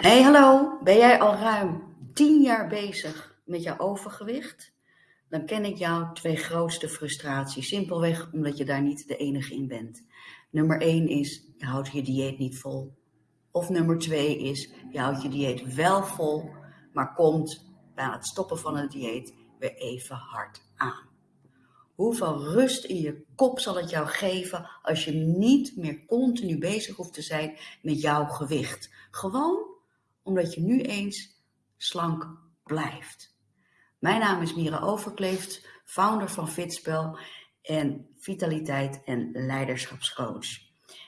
Hey, hallo. Ben jij al ruim 10 jaar bezig met jouw overgewicht? Dan ken ik jouw twee grootste frustraties. Simpelweg omdat je daar niet de enige in bent. Nummer 1 is, je houdt je dieet niet vol. Of nummer 2 is, je houdt je dieet wel vol, maar komt bij het stoppen van het dieet weer even hard aan. Hoeveel rust in je kop zal het jou geven als je niet meer continu bezig hoeft te zijn met jouw gewicht? Gewoon omdat je nu eens slank blijft. Mijn naam is Mira Overkleeft, founder van Fitspel en vitaliteit en leiderschapscoach.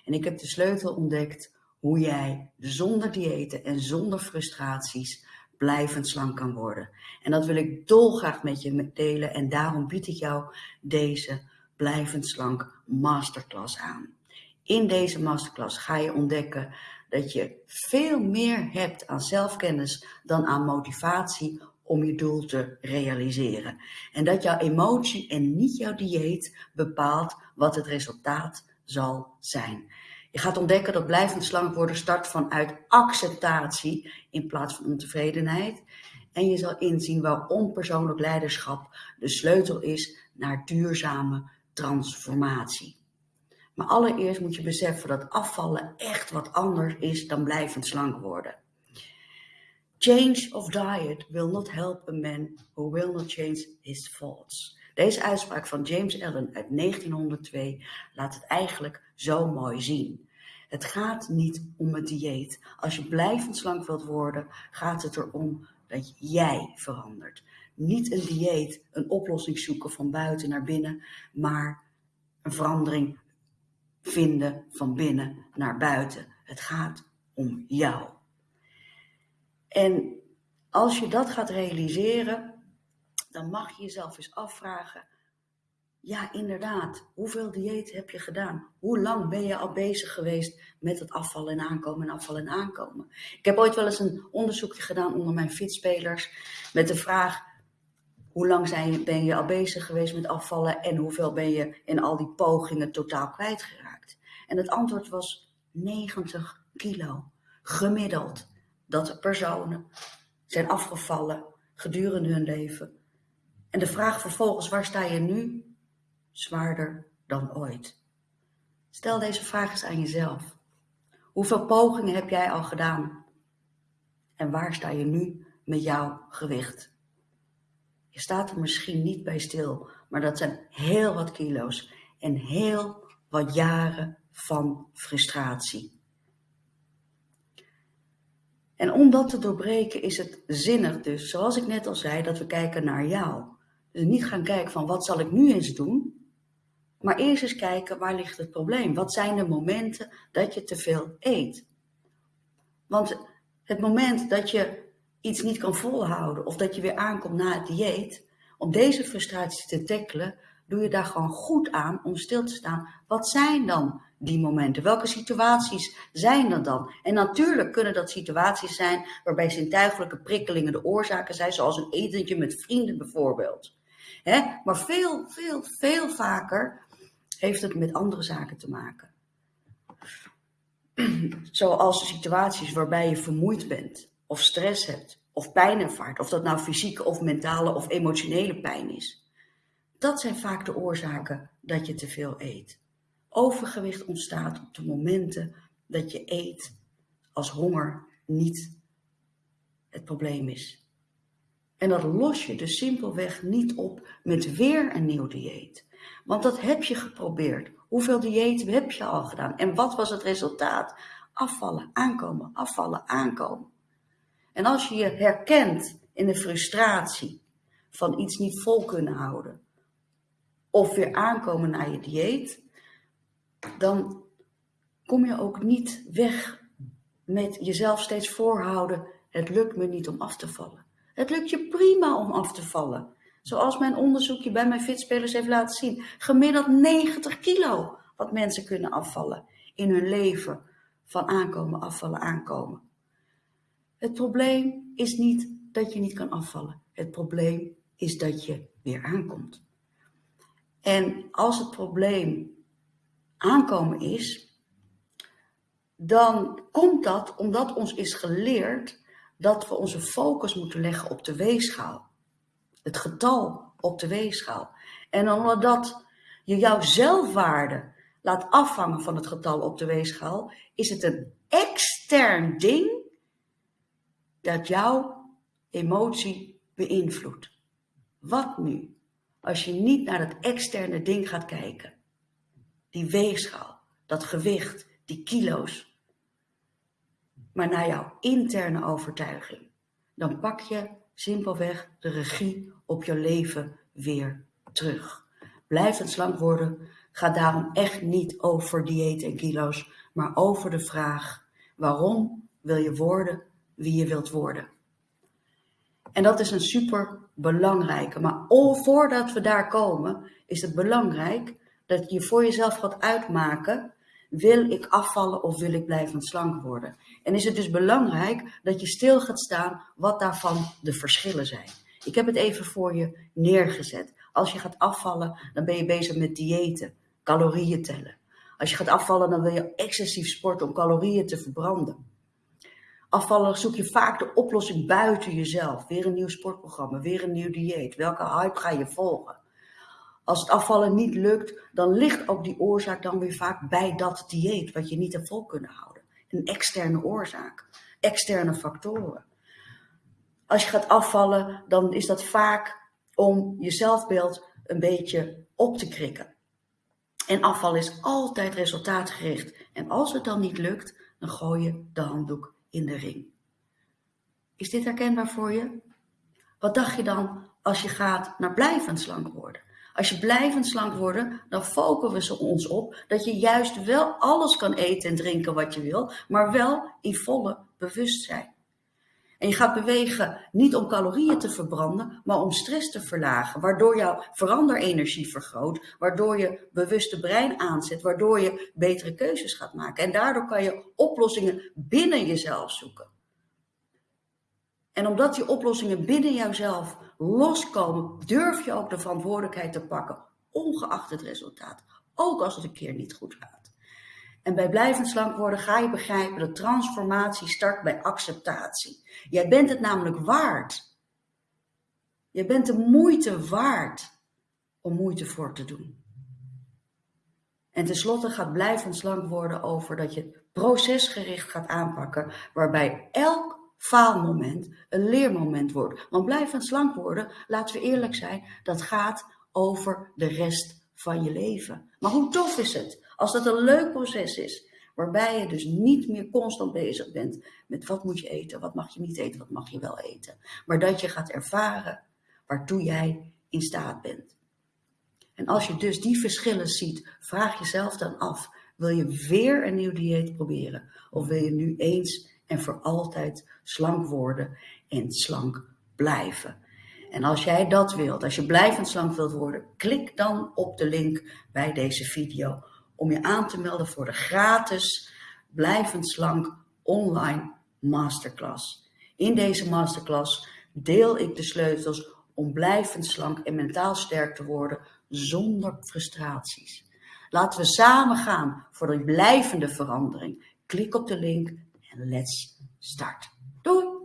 En ik heb de sleutel ontdekt hoe jij zonder diëten en zonder frustraties blijvend slank kan worden. En dat wil ik dolgraag met je delen en daarom bied ik jou deze blijvend slank masterclass aan. In deze masterclass ga je ontdekken dat je veel meer hebt aan zelfkennis dan aan motivatie om je doel te realiseren. En dat jouw emotie en niet jouw dieet bepaalt wat het resultaat zal zijn. Je gaat ontdekken dat blijvend slank worden start vanuit acceptatie in plaats van ontevredenheid. En je zal inzien waarom persoonlijk leiderschap de sleutel is naar duurzame transformatie. Maar allereerst moet je beseffen dat afvallen echt wat anders is dan blijvend slank worden. Change of diet will not help a man who will not change his thoughts. Deze uitspraak van James Allen uit 1902 laat het eigenlijk zo mooi zien. Het gaat niet om het dieet. Als je blijvend slank wilt worden, gaat het erom dat jij verandert. Niet een dieet, een oplossing zoeken van buiten naar binnen, maar een verandering vinden van binnen naar buiten. Het gaat om jou. En als je dat gaat realiseren, dan mag je jezelf eens afvragen. Ja, inderdaad. Hoeveel dieet heb je gedaan? Hoe lang ben je al bezig geweest met het afvallen en aankomen en afvallen en aankomen? Ik heb ooit wel eens een onderzoekje gedaan onder mijn fietsspelers met de vraag: hoe lang ben je al bezig geweest met afvallen en hoeveel ben je in al die pogingen totaal kwijtgeraakt? En het antwoord was 90 kilo, gemiddeld, dat de personen zijn afgevallen gedurende hun leven. En de vraag vervolgens, waar sta je nu? Zwaarder dan ooit. Stel deze vraag eens aan jezelf. Hoeveel pogingen heb jij al gedaan? En waar sta je nu met jouw gewicht? Je staat er misschien niet bij stil, maar dat zijn heel wat kilo's en heel wat jaren van frustratie. En om dat te doorbreken is het zinnig dus, zoals ik net al zei, dat we kijken naar jou. Dus niet gaan kijken van wat zal ik nu eens doen, maar eerst eens kijken waar ligt het probleem. Wat zijn de momenten dat je te veel eet? Want het moment dat je iets niet kan volhouden of dat je weer aankomt na het dieet, om deze frustratie te tackelen, doe je daar gewoon goed aan om stil te staan. Wat zijn dan die momenten? Welke situaties zijn er dan? En natuurlijk kunnen dat situaties zijn waarbij zintuigelijke prikkelingen de oorzaken zijn, zoals een etentje met vrienden bijvoorbeeld. Maar veel, veel, veel vaker heeft het met andere zaken te maken. Zoals situaties waarbij je vermoeid bent, of stress hebt, of pijn ervaart, of dat nou fysieke of mentale of emotionele pijn is. Dat zijn vaak de oorzaken dat je te veel eet. Overgewicht ontstaat op de momenten dat je eet als honger niet het probleem is. En dat los je dus simpelweg niet op met weer een nieuw dieet. Want dat heb je geprobeerd. Hoeveel diëten heb je al gedaan? En wat was het resultaat? Afvallen, aankomen, afvallen, aankomen. En als je je herkent in de frustratie van iets niet vol kunnen houden, of weer aankomen naar je dieet, dan kom je ook niet weg met jezelf steeds voorhouden, het lukt me niet om af te vallen. Het lukt je prima om af te vallen. Zoals mijn onderzoekje bij mijn fitspelers heeft laten zien. Gemiddeld 90 kilo wat mensen kunnen afvallen in hun leven. Van aankomen, afvallen, aankomen. Het probleem is niet dat je niet kan afvallen. Het probleem is dat je weer aankomt. En als het probleem aankomen is, dan komt dat omdat ons is geleerd dat we onze focus moeten leggen op de weegschaal. Het getal op de weegschaal. En omdat je jouw zelfwaarde laat afhangen van het getal op de weegschaal, is het een extern ding dat jouw emotie beïnvloedt. Wat nu als je niet naar dat externe ding gaat kijken? Die weegschaal, dat gewicht, die kilo's. Maar naar jouw interne overtuiging. Dan pak je simpelweg de regie op je leven weer terug. Blijvend slank worden gaat daarom echt niet over dieet en kilo's, maar over de vraag: waarom wil je worden wie je wilt worden? En dat is een super belangrijke. Maar voordat we daar komen, is het belangrijk dat je voor jezelf gaat uitmaken: wil ik afvallen of wil ik blijvend slank worden? En is het dus belangrijk dat je stil gaat staan wat daarvan de verschillen zijn. Ik heb het even voor je neergezet. Als je gaat afvallen, dan ben je bezig met diëten, calorieën tellen. Als je gaat afvallen, dan wil je excessief sporten om calorieën te verbranden. Afvallen zoek je vaak de oplossing buiten jezelf. Weer een nieuw sportprogramma, weer een nieuw dieet. Welke hype ga je volgen? Als het afvallen niet lukt, dan ligt ook die oorzaak dan weer vaak bij dat dieet, wat je niet hebt vol kunnen houden. Een externe oorzaak, externe factoren. Als je gaat afvallen, dan is dat vaak om je zelfbeeld een beetje op te krikken. En afval is altijd resultaatgericht. En als het dan niet lukt, dan gooi je de handdoek in de ring. Is dit herkenbaar voor je? Wat dacht je dan als je gaat naar blijvend slank worden? Als je blijvend slank worden, dan focussen we ons op dat je juist wel alles kan eten en drinken wat je wil, maar wel in volle bewustzijn. En je gaat bewegen niet om calorieën te verbranden, maar om stress te verlagen, waardoor jouw veranderenergie vergroot, waardoor je bewuste brein aanzet, waardoor je betere keuzes gaat maken. En daardoor kan je oplossingen binnen jezelf zoeken. En omdat die oplossingen binnen jouzelf loskomen, durf je ook de verantwoordelijkheid te pakken, ongeacht het resultaat. Ook als het een keer niet goed gaat. En bij blijvend slank worden ga je begrijpen dat transformatie start bij acceptatie. Jij bent het namelijk waard. Je bent de moeite waard om moeite voor te doen. En tenslotte gaat blijvend slank worden over dat je procesgericht gaat aanpakken, waarbij elk faalmoment een leermoment wordt. Want blijvend slank worden, laten we eerlijk zijn, dat gaat over de rest van je leven. Maar hoe tof is het als dat een leuk proces is, waarbij je dus niet meer constant bezig bent met wat moet je eten, wat mag je niet eten, wat mag je wel eten. Maar dat je gaat ervaren waartoe jij in staat bent. En als je dus die verschillen ziet, vraag jezelf dan af, wil je weer een nieuw dieet proberen? Of wil je nu eens en voor altijd slank worden en slank blijven? En als jij dat wilt, als je blijvend slank wilt worden, klik dan op de link bij deze video om je aan te melden voor de gratis Blijvend Slank online masterclass. In deze masterclass deel ik de sleutels om blijvend slank en mentaal sterk te worden zonder frustraties. Laten we samen gaan voor de blijvende verandering. Klik op de link en let's start. Doei!